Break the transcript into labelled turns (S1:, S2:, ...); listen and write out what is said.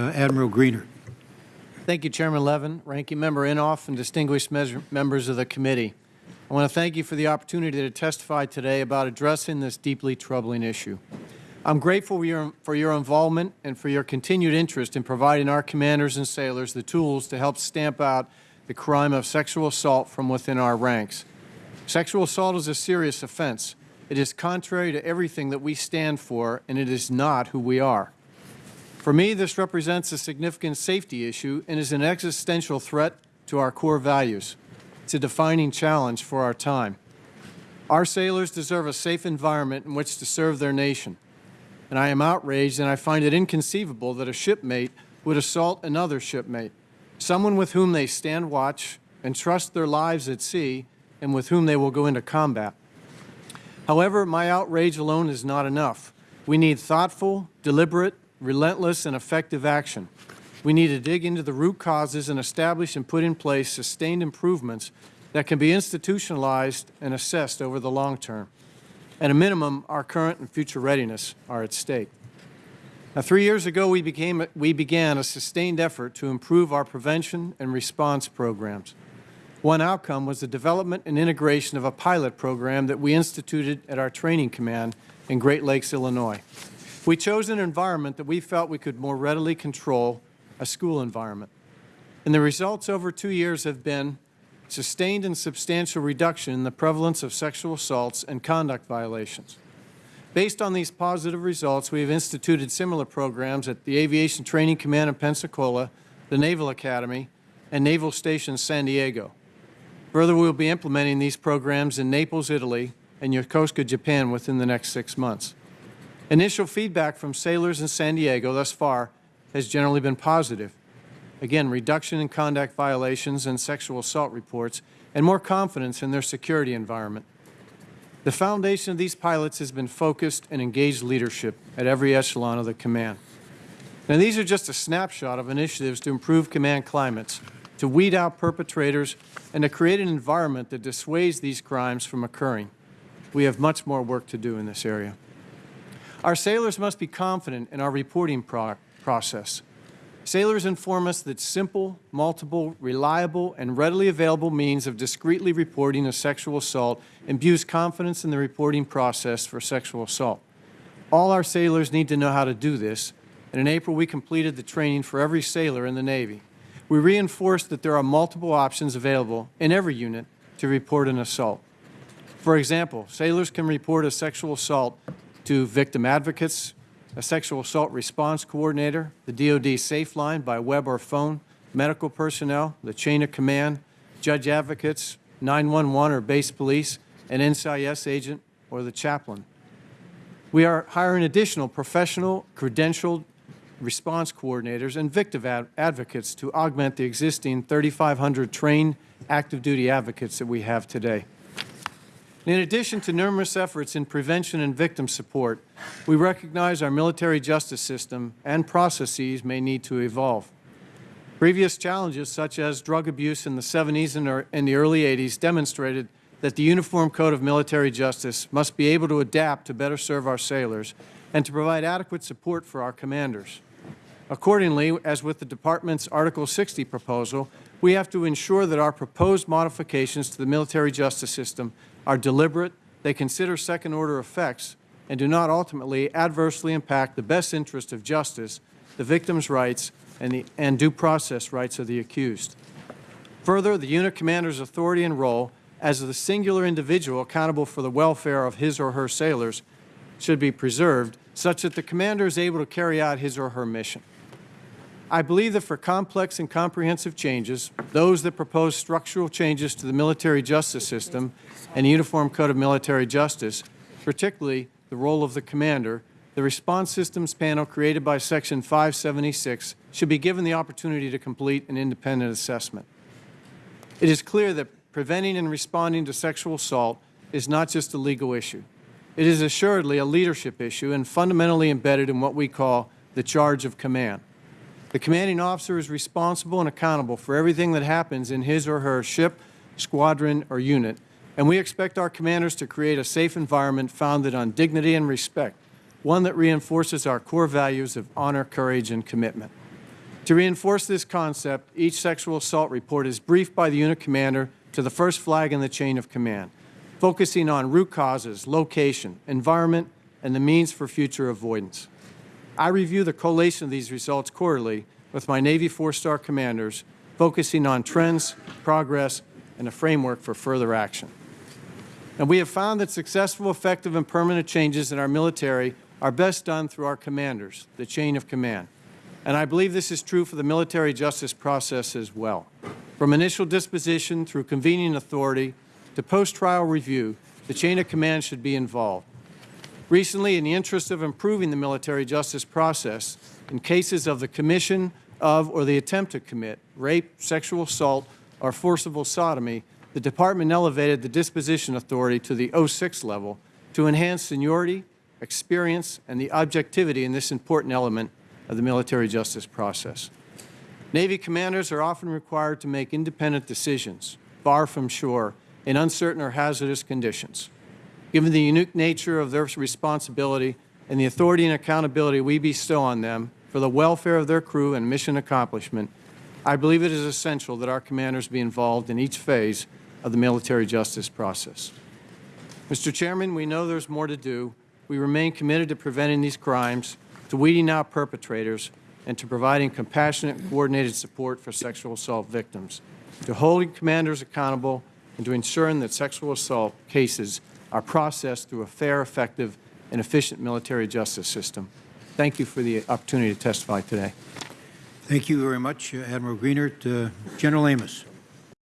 S1: Uh, Admiral Greenert.
S2: Thank you, Chairman Levin, Ranking Member Inhofe, and distinguished members of the committee. I want to thank you for the opportunity to testify today about addressing this deeply troubling issue. I'm grateful for your, for your involvement and for your continued interest in providing our commanders and sailors the tools to help stamp out the crime of sexual assault from within our ranks. Sexual assault is a serious offense. It is contrary to everything that we stand for, and it is not who we are. For me, this represents a significant safety issue and is an existential threat to our core values. It's a defining challenge for our time. Our sailors deserve a safe environment in which to serve their nation. And I am outraged and I find it inconceivable that a shipmate would assault another shipmate, someone with whom they stand watch and trust their lives at sea and with whom they will go into combat. However, my outrage alone is not enough. We need thoughtful, deliberate, relentless, and effective action. We need to dig into the root causes and establish and put in place sustained improvements that can be institutionalized and assessed over the long term. At a minimum, our current and future readiness are at stake. Now, three years ago, we, became, we began a sustained effort to improve our prevention and response programs. One outcome was the development and integration of a pilot program that we instituted at our training command in Great Lakes, Illinois. We chose an environment that we felt we could more readily control, a school environment. And the results over two years have been sustained and substantial reduction in the prevalence of sexual assaults and conduct violations. Based on these positive results, we have instituted similar programs at the Aviation Training Command in Pensacola, the Naval Academy, and Naval Station San Diego. Further, we will be implementing these programs in Naples, Italy, and Yokosuka, Japan within the next six months. Initial feedback from sailors in San Diego thus far has generally been positive. Again, reduction in conduct violations and sexual assault reports, and more confidence in their security environment. The foundation of these pilots has been focused and engaged leadership at every echelon of the command. Now, these are just a snapshot of initiatives to improve command climates, to weed out perpetrators, and to create an environment that dissuades these crimes from occurring. We have much more work to do in this area. Our sailors must be confident in our reporting pro process. Sailors inform us that simple, multiple, reliable, and readily available means of discreetly reporting a sexual assault imbues confidence in the reporting process for sexual assault. All our sailors need to know how to do this, and in April we completed the training for every sailor in the Navy. We reinforced that there are multiple options available in every unit to report an assault. For example, sailors can report a sexual assault to victim advocates, a sexual assault response coordinator, the DoD Safe Line by web or phone, medical personnel, the chain of command, judge advocates, 911 or base police, an NCIS agent, or the chaplain. We are hiring additional professional, credentialed response coordinators and victim ad advocates to augment the existing 3,500 trained active duty advocates that we have today. In addition to numerous efforts in prevention and victim support, we recognize our military justice system and processes may need to evolve. Previous challenges, such as drug abuse in the 70s and in the early 80s, demonstrated that the Uniform Code of Military Justice must be able to adapt to better serve our sailors and to provide adequate support for our commanders. Accordingly, as with the Department's Article 60 proposal, we have to ensure that our proposed modifications to the military justice system are deliberate, they consider second-order effects, and do not ultimately adversely impact the best interest of justice, the victim's rights, and, the, and due process rights of the accused. Further, the unit commander's authority and role as the singular individual accountable for the welfare of his or her sailors should be preserved such that the commander is able to carry out his or her mission. I believe that for complex and comprehensive changes, those that propose structural changes to the military justice system and the Uniform Code of Military Justice, particularly the role of the commander, the response systems panel created by Section 576 should be given the opportunity to complete an independent assessment. It is clear that preventing and responding to sexual assault is not just a legal issue. It is assuredly a leadership issue and fundamentally embedded in what we call the charge of command. The commanding officer is responsible and accountable for everything that happens in his or her ship, squadron, or unit, and we expect our commanders to create a safe environment founded on dignity and respect, one that reinforces our core values of honor, courage, and commitment. To reinforce this concept, each sexual assault report is briefed by the unit commander to the first flag in the chain of command, focusing on root causes, location, environment, and the means for future avoidance. I review the collation of these results quarterly with my Navy four-star commanders, focusing on trends, progress, and a framework for further action. And we have found that successful, effective, and permanent changes in our military are best done through our commanders, the chain of command. And I believe this is true for the military justice process as well. From initial disposition through convening authority to post-trial review, the chain of command should be involved. Recently, in the interest of improving the military justice process, in cases of the commission of or the attempt to commit rape, sexual assault, or forcible sodomy, the Department elevated the disposition authority to the 06 level to enhance seniority, experience, and the objectivity in this important element of the military justice process. Navy commanders are often required to make independent decisions, far from shore, in uncertain or hazardous conditions. Given the unique nature of their responsibility and the authority and accountability we bestow on them for the welfare of their crew and mission accomplishment, I believe it is essential that our commanders be involved in each phase of the military justice process. Mr. Chairman, we know there's more to do. We remain committed to preventing these crimes, to weeding out perpetrators, and to providing compassionate and coordinated support for sexual assault victims, to holding commanders accountable, and to ensuring that sexual assault cases are processed through a fair, effective, and efficient military justice system. Thank you for the opportunity to testify today.
S1: Thank you very much, Admiral Greenert. Uh, General Amos.